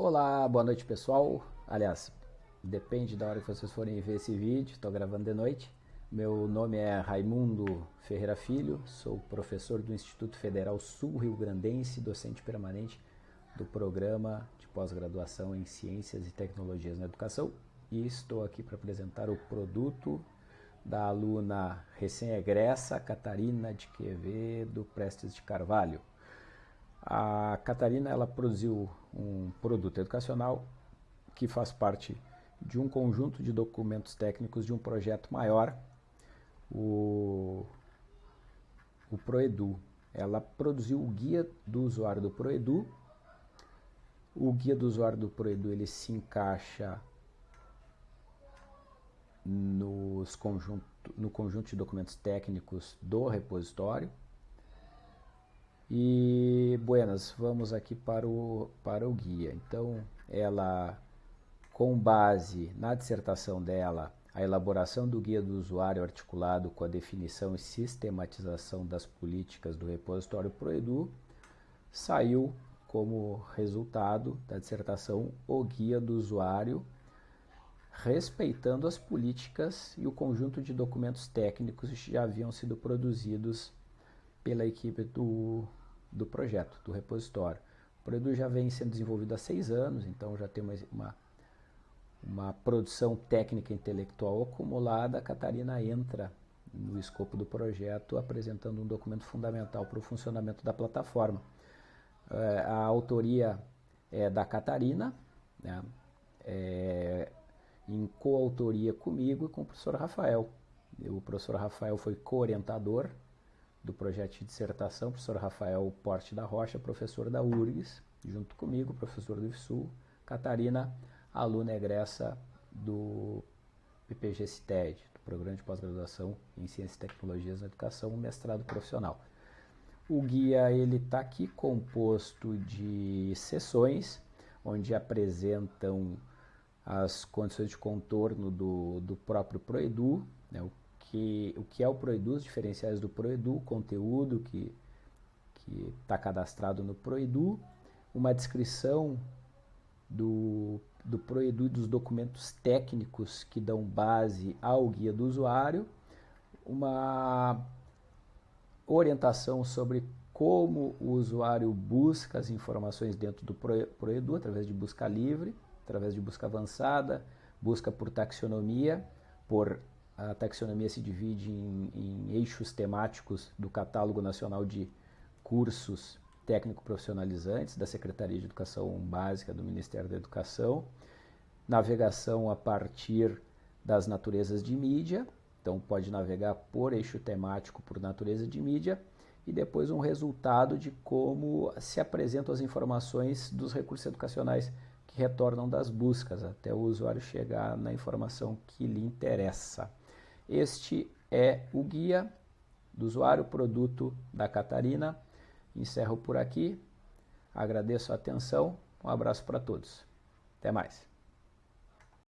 Olá, boa noite pessoal. Aliás, depende da hora que vocês forem ver esse vídeo, estou gravando de noite. Meu nome é Raimundo Ferreira Filho, sou professor do Instituto Federal Sul-Rio Grandense, docente permanente do programa de pós-graduação em Ciências e Tecnologias na Educação e estou aqui para apresentar o produto da aluna recém-egressa Catarina de Quevedo Prestes de Carvalho. A Catarina ela produziu um produto educacional que faz parte de um conjunto de documentos técnicos de um projeto maior, o, o Proedu. Ela produziu o guia do usuário do Proedu. O guia do usuário do Proedu ele se encaixa nos conjunto, no conjunto de documentos técnicos do repositório. E, buenas, vamos aqui para o, para o guia. Então, ela, com base na dissertação dela, a elaboração do guia do usuário articulado com a definição e sistematização das políticas do repositório Proedu, saiu como resultado da dissertação o guia do usuário respeitando as políticas e o conjunto de documentos técnicos que já haviam sido produzidos pela equipe do, do projeto, do repositório. O produto já vem sendo desenvolvido há seis anos, então já tem uma, uma, uma produção técnica intelectual acumulada. A Catarina entra no escopo do projeto apresentando um documento fundamental para o funcionamento da plataforma. É, a autoria é da Catarina, né? é, em coautoria comigo e com o professor Rafael. O professor Rafael foi co-orientador do projeto de dissertação, professor Rafael Porte da Rocha, professor da URGS, junto comigo, professor do IFSUL, Catarina, aluna egressa do PPG CITED, do Programa de Pós-Graduação em Ciências e Tecnologias na Educação, mestrado profissional. O guia ele está aqui composto de sessões, onde apresentam as condições de contorno do, do próprio Proedu, né, o, que, o que é o Proedu, os diferenciais do Proedu, o conteúdo que está cadastrado no Proedu, uma descrição do, do Proedu e dos documentos técnicos que dão base ao guia do usuário, uma orientação sobre como o usuário busca as informações dentro do Proedu através de busca livre, através de busca avançada, busca por taxonomia, por a taxonomia se divide em, em eixos temáticos do Catálogo Nacional de Cursos Técnico-Profissionalizantes da Secretaria de Educação Básica do Ministério da Educação, navegação a partir das naturezas de mídia, então pode navegar por eixo temático, por natureza de mídia, e depois um resultado de como se apresentam as informações dos recursos educacionais que retornam das buscas até o usuário chegar na informação que lhe interessa. Este é o guia do usuário produto da Catarina. Encerro por aqui. Agradeço a atenção. Um abraço para todos. Até mais.